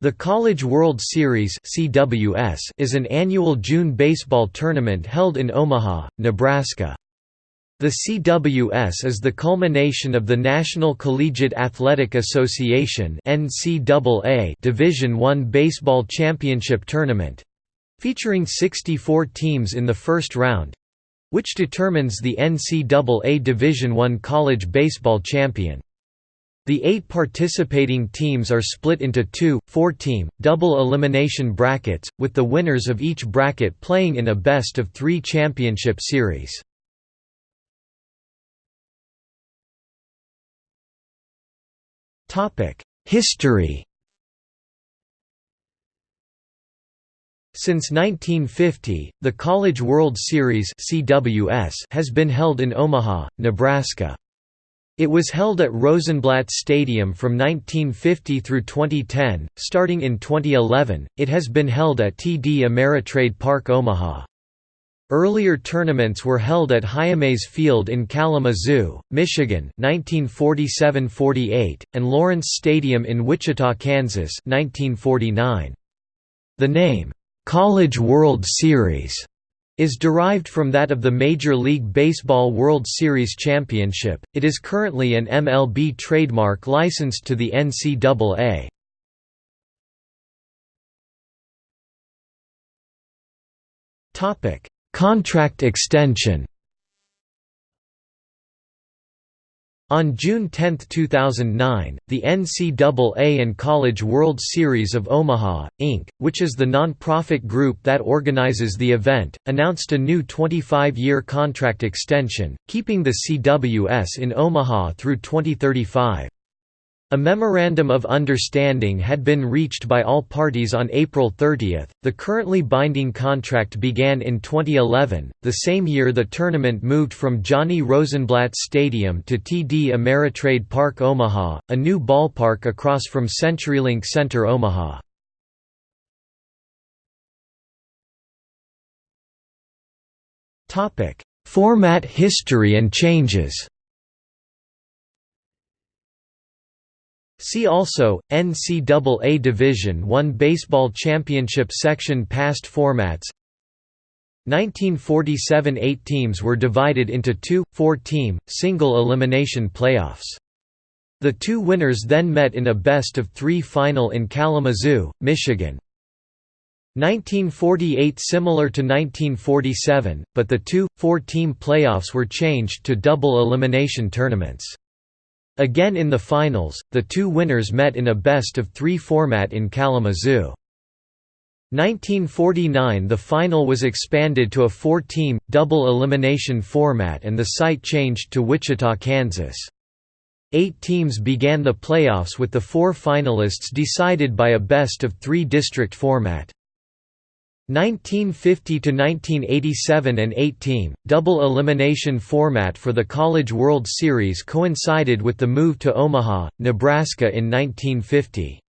The College World Series (CWS) is an annual June baseball tournament held in Omaha, Nebraska. The CWS is the culmination of the National Collegiate Athletic Association (NCAA) Division I baseball championship tournament, featuring 64 teams in the first round, which determines the NCAA Division I college baseball champion. The eight participating teams are split into two, four-team, double elimination brackets, with the winners of each bracket playing in a best-of-three championship series. History Since 1950, the College World Series has been held in Omaha, Nebraska. It was held at Rosenblatt Stadium from 1950 through 2010. Starting in 2011, it has been held at TD Ameritrade Park Omaha. Earlier tournaments were held at Hyames Field in Kalamazoo, Michigan 1947–48, and Lawrence Stadium in Wichita, Kansas 1949. The name, "'College World Series' is derived from that of the Major League Baseball World Series Championship. It is currently an MLB trademark licensed to the NCAA. Topic: Contract extension. On June 10, 2009, the NCAA and College World Series of Omaha, Inc., which is the non-profit group that organizes the event, announced a new 25-year contract extension, keeping the CWS in Omaha through 2035. A memorandum of understanding had been reached by all parties on April 30. The currently binding contract began in 2011, the same year the tournament moved from Johnny Rosenblatt Stadium to TD Ameritrade Park Omaha, a new ballpark across from CenturyLink Center Omaha. Format history and changes See also, NCAA Division I Baseball Championship Section Past formats 1947 eight teams were divided into two, four-team, single-elimination playoffs. The two winners then met in a best-of-three final in Kalamazoo, Michigan. 1948 similar to 1947, but the two, four-team playoffs were changed to double elimination tournaments. Again in the finals, the two winners met in a best-of-three format in Kalamazoo. 1949 The final was expanded to a four-team, double elimination format and the site changed to Wichita, Kansas. Eight teams began the playoffs with the four finalists decided by a best-of-three district format. 1950 to 1987 and 8-team double elimination format for the College World Series coincided with the move to Omaha, Nebraska in 1950.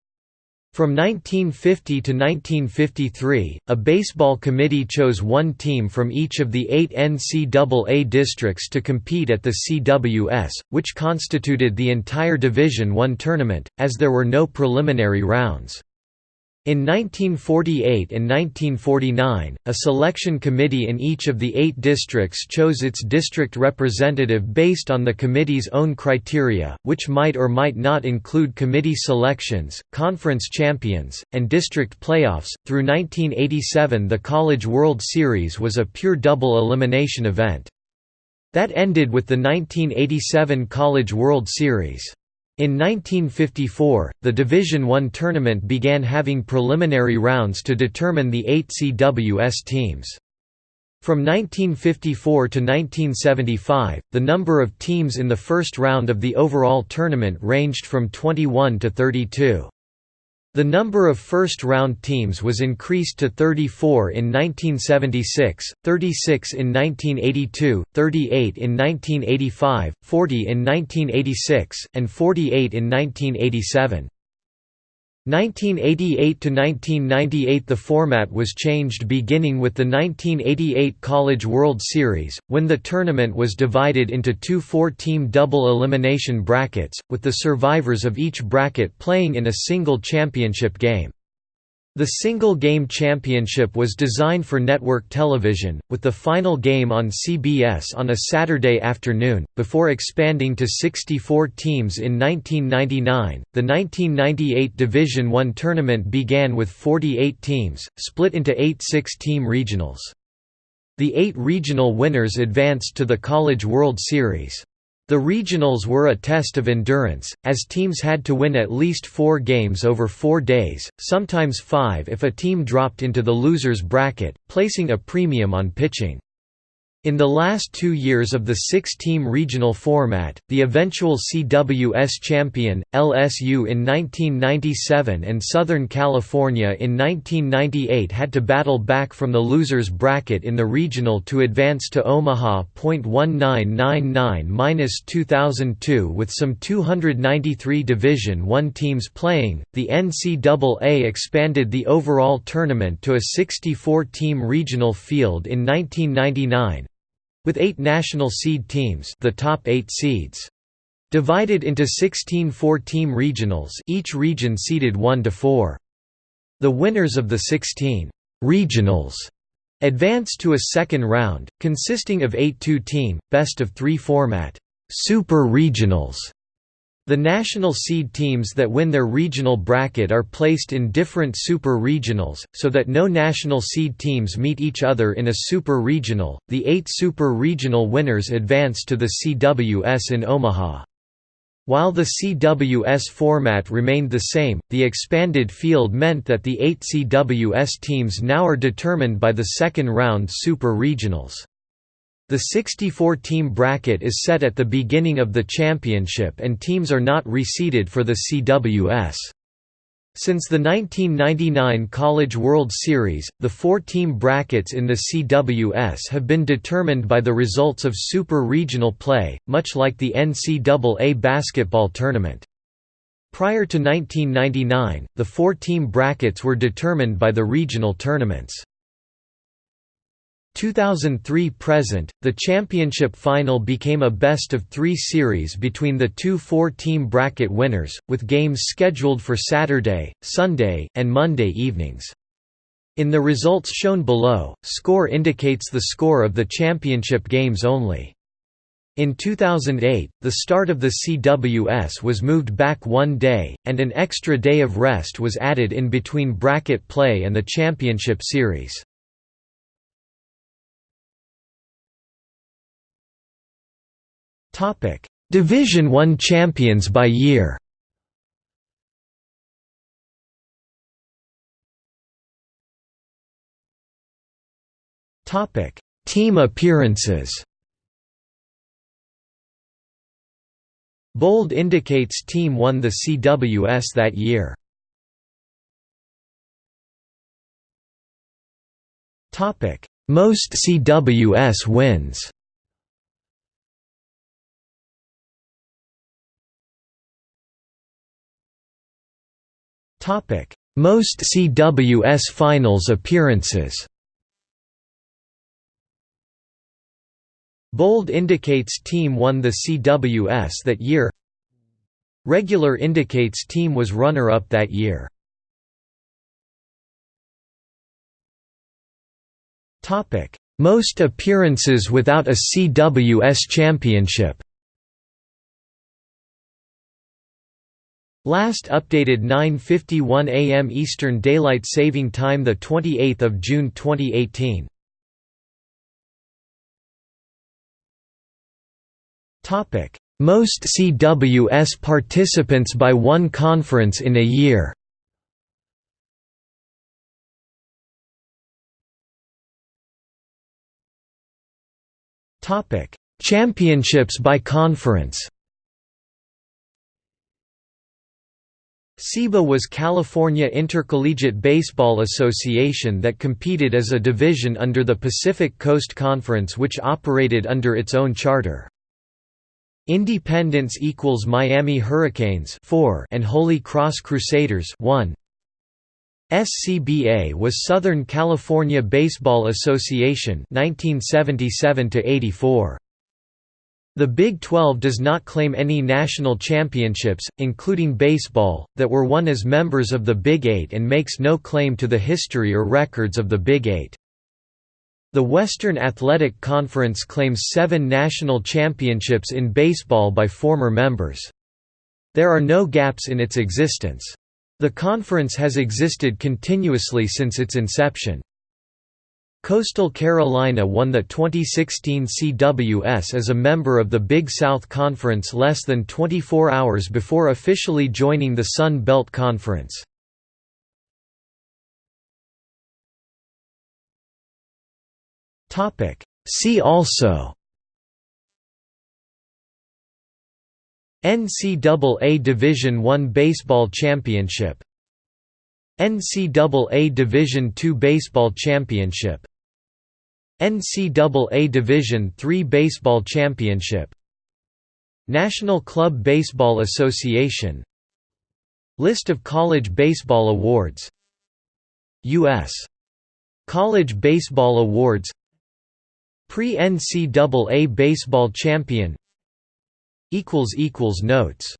From 1950 to 1953, a baseball committee chose one team from each of the eight NCAA districts to compete at the CWS, which constituted the entire Division I tournament, as there were no preliminary rounds. In 1948 and 1949, a selection committee in each of the eight districts chose its district representative based on the committee's own criteria, which might or might not include committee selections, conference champions, and district playoffs. Through 1987, the College World Series was a pure double elimination event. That ended with the 1987 College World Series. In 1954, the Division I tournament began having preliminary rounds to determine the eight CWS teams. From 1954 to 1975, the number of teams in the first round of the overall tournament ranged from 21 to 32. The number of first-round teams was increased to 34 in 1976, 36 in 1982, 38 in 1985, 40 in 1986, and 48 in 1987. 1988–1998 The format was changed beginning with the 1988 College World Series, when the tournament was divided into two four-team double elimination brackets, with the survivors of each bracket playing in a single championship game. The single-game championship was designed for network television, with the final game on CBS on a Saturday afternoon, before expanding to 64 teams in 1999. The 1998 Division I tournament began with 48 teams, split into eight six-team regionals. The eight regional winners advanced to the College World Series. The regionals were a test of endurance, as teams had to win at least four games over four days, sometimes five if a team dropped into the losers bracket, placing a premium on pitching. In the last two years of the six-team regional format, the eventual CWS champion, LSU in 1997 and Southern California in 1998 had to battle back from the losers bracket in the regional to advance to Omaha. 1999-2002 with some 293 Division I teams playing, the NCAA expanded the overall tournament to a 64-team regional field in 1999 with eight national seed teams the top eight seeds. Divided into 16 four-team regionals each region seeded 1 to 4. The winners of the 16 «regionals» advanced to a second round, consisting of eight two-team, best-of-three format «super regionals» The national seed teams that win their regional bracket are placed in different super regionals, so that no national seed teams meet each other in a super regional. The eight super regional winners advance to the CWS in Omaha. While the CWS format remained the same, the expanded field meant that the eight CWS teams now are determined by the second round super regionals. The 64-team bracket is set at the beginning of the championship and teams are not reseeded for the CWS. Since the 1999 College World Series, the four-team brackets in the CWS have been determined by the results of super regional play, much like the NCAA basketball tournament. Prior to 1999, the four-team brackets were determined by the regional tournaments. 2003–present, the championship final became a best-of-three series between the two four-team bracket winners, with games scheduled for Saturday, Sunday, and Monday evenings. In the results shown below, score indicates the score of the championship games only. In 2008, the start of the CWS was moved back one day, and an extra day of rest was added in between bracket play and the championship series. Division 1 champions by year. Topic: Team appearances. Bold indicates team won the CWS that year. Topic: Most CWS wins. Most CWS Finals appearances. Bold indicates team won the CWS that year. Regular indicates team was runner-up that year. Most appearances without a CWS championship Last updated 9:51 a.m. Eastern Daylight Saving Time the 28th of June 2018. Topic: Most CWS participants by one conference in a year. Topic: Championships by conference. CIBA was California Intercollegiate Baseball Association that competed as a division under the Pacific Coast Conference which operated under its own charter. Independence equals Miami Hurricanes 4 and Holy Cross Crusaders 1. SCBA was Southern California Baseball Association 1977 to 84. The Big 12 does not claim any national championships, including baseball, that were won as members of the Big Eight and makes no claim to the history or records of the Big Eight. The Western Athletic Conference claims seven national championships in baseball by former members. There are no gaps in its existence. The conference has existed continuously since its inception. Coastal Carolina won the 2016 CWS as a member of the Big South Conference less than 24 hours before officially joining the Sun Belt Conference. See also NCAA Division I Baseball Championship NCAA Division II Baseball Championship. NCAA Division III Baseball Championship. National Club Baseball Association. List of college baseball awards. U.S. College Baseball Awards. Pre-NCAA Baseball Champion. Notes